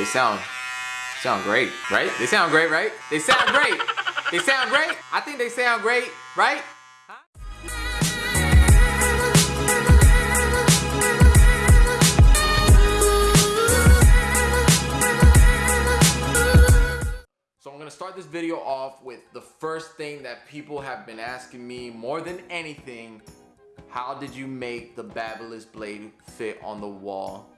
they sound sound great, right? They sound great, right? They sound great. They sound great. I think they sound great, right? So I'm gonna start this video off with the first thing that people have been asking me more than anything. How did you make the Babyliss blade fit on the wall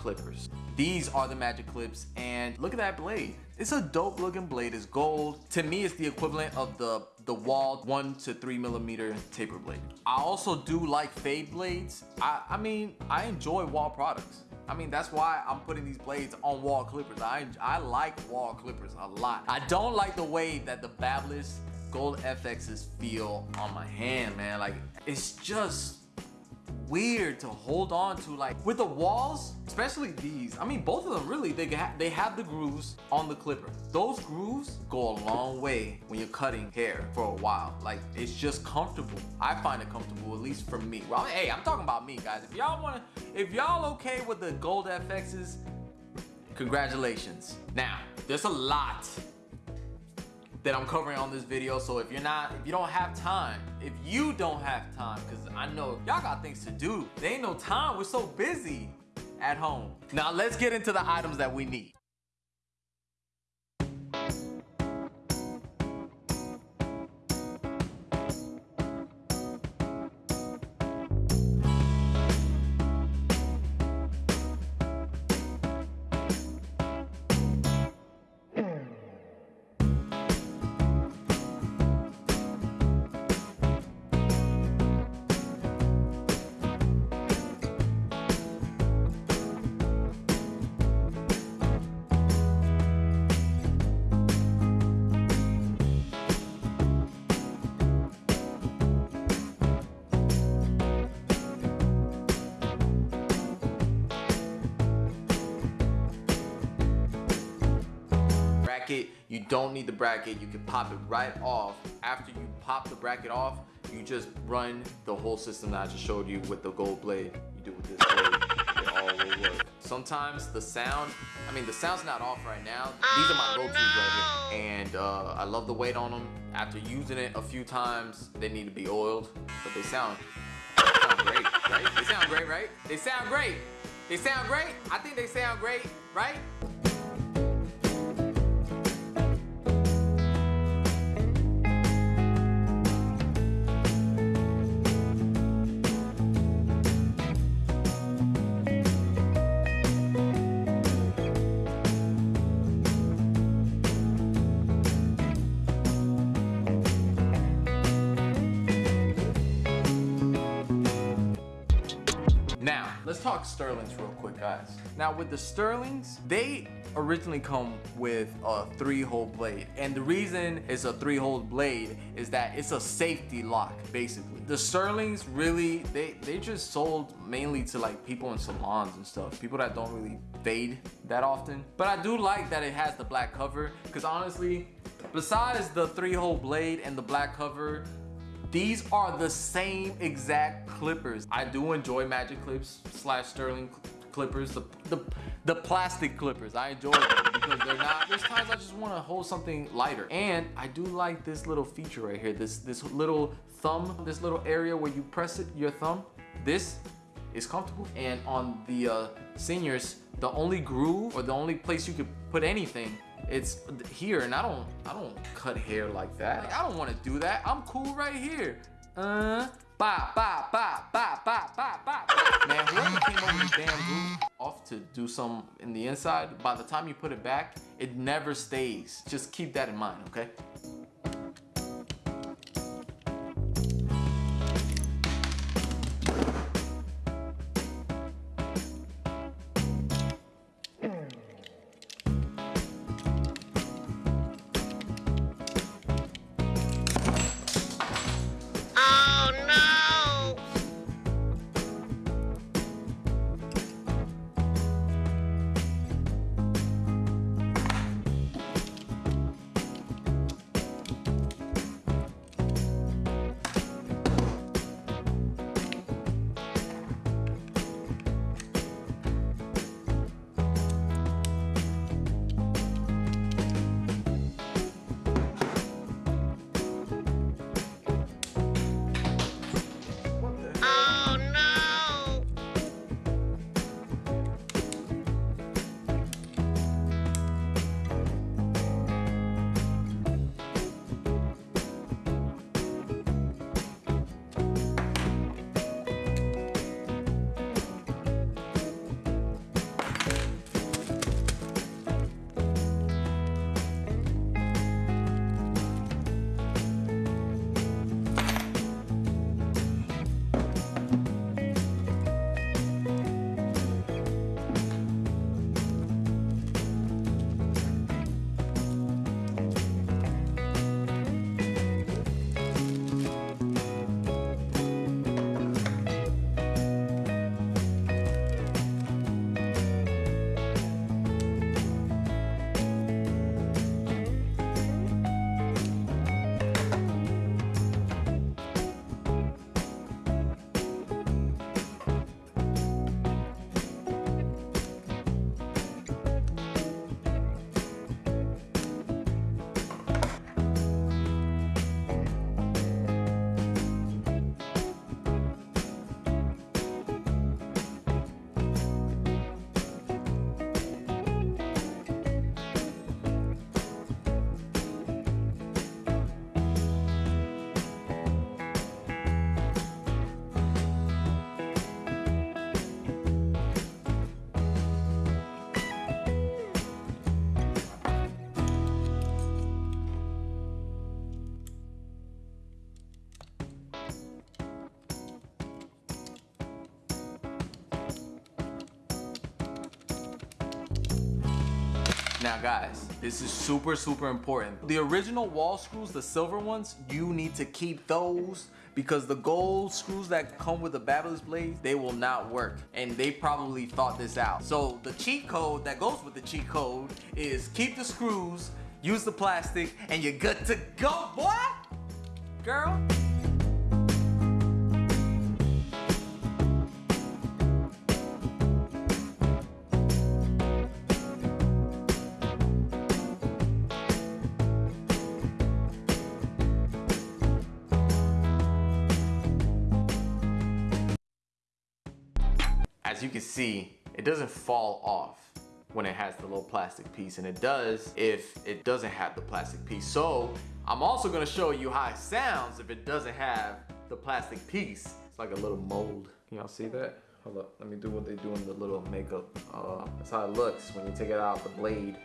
clippers? These are the magic clips and look at that blade. It's a dope looking blade, it's gold. To me, it's the equivalent of the, the Wahl one to three millimeter taper blade. I also do like fade blades. I, I mean, I enjoy Wahl products. I mean, that's why I'm putting these blades on Wahl clippers. I, I like Wahl clippers a lot. I don't like the way that the Babyliss Gold FXs feel on my hand, man. Like, it's just weird to hold on to like with the Wahls, especially these. I mean both of them really they they have the grooves on the clipper. Those grooves go a long way when you're cutting hair for a while. Like it's just comfortable. I find it comfortable at least for me. Well hey i'm talking about me guys. If y'all want to if y'all okay with the gold fx's congratulations. Now there's a lot that I'm covering on this video. So if you're not, if you don't have time, if you don't have time, because I know y'all got things to do. There ain't no time. We're so busy at home. Now let's get into the items that we need. Bracket. You don't need the bracket. You can pop it right off. After you pop the bracket off you just run the whole system that I just showed you with the gold blade. You do with this blade. It all will work. Sometimes the sound I mean the sound's not off right now. These are my go-to's right here. and uh, I love the weight on them after using it a few times they need to be oiled but they sound, they sound great right? They sound great right? They sound great. They sound great. I think they sound great right let's talk Sterlings real quick, guys. Now, with the Sterlings, they originally come with a three-hole blade. And the reason it's a three-hole blade is that it's a safety lock, basically. The Sterlings really, they, they just sold mainly to like people in salons and stuff. People that don't really fade that often. But I do like that it has the black cover because honestly, besides the three-hole blade and the black cover, these are the same exact clippers. I do enjoy Magic Clips slash Sterling clippers, the, the, the plastic clippers. I enjoy them because they're not, there's times I just want to hold something lighter. And I do like this little feature right here, this, this little thumb, this little area where you press it, your thumb. This is comfortable. And on the uh, seniors, the only groove or the only place you could put anything it's here and I don't I don't cut hair like that. Like, I don't want to do that. I'm cool right here. Uh ba ba ba ba ba ba ba. Man, whoever came over the damn groove off to do some in the inside, by the time you put it back, it never stays. Just keep that in mind, okay? Now guys, this is super, super important. The original Wahl screws, the silver ones, you need to keep those because the gold screws that come with the Babyliss blades, they will not work. And they probably thought this out. So the cheat code that goes with the cheat code is keep the screws, use the plastic, and you're good to go, boy! Girl. As you can see, it doesn't fall off when it has the little plastic piece and it does if it doesn't have the plastic piece. So I'm also gonna show you how it sounds if it doesn't have the plastic piece. It's like a little mold. Can y'all see that? Hold up, let me do what they do in the little makeup. Uh, that's how it looks when you take it out the blade.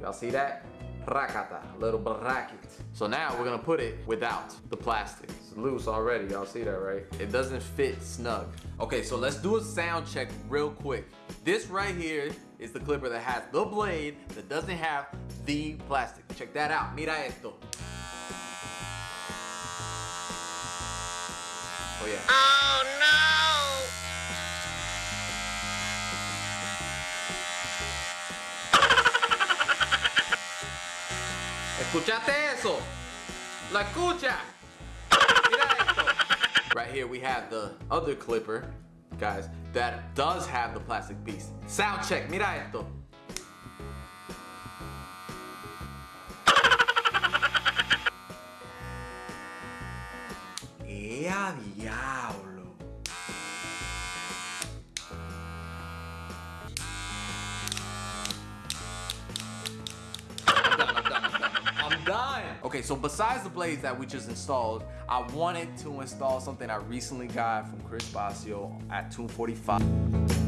Y'all see that? rakata, little bracket. So now we're gonna put it without the plastic. Loose already, y'all see that, right? It doesn't fit snug. Okay, so let's do a sound check real quick. This right here is the clipper that has the blade that doesn't have the plastic. Check that out, mira esto. Oh yeah. Oh no! ¿Escuchaste eso? ¿La escucha? Right here we have the other clipper, guys, that does have the plastic piece. Sound check, mira esto. ¡Ea diablo! Okay, so besides the blades that we just installed, I wanted to install something I recently got from Chris Basio at 245.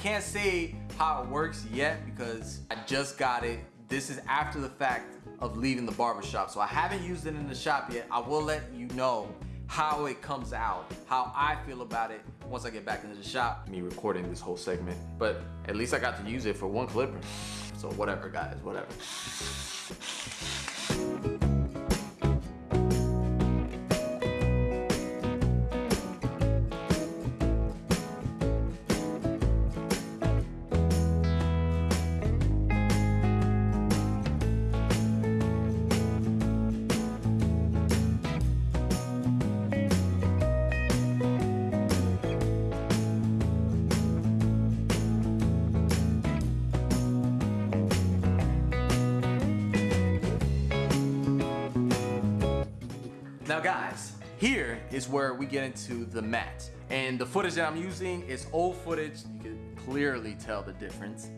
Can't say how it works yet because I just got it. This is after the fact of leaving the barbershop. So I haven't used it in the shop yet. I will let you know how it comes out, how I feel about it once I get back into the shop. Me recording this whole segment, but at least I got to use it for one clipper. So whatever guys, whatever. Now guys, here is where we get into the mat. And the footage that I'm using is old footage. You can clearly tell the difference.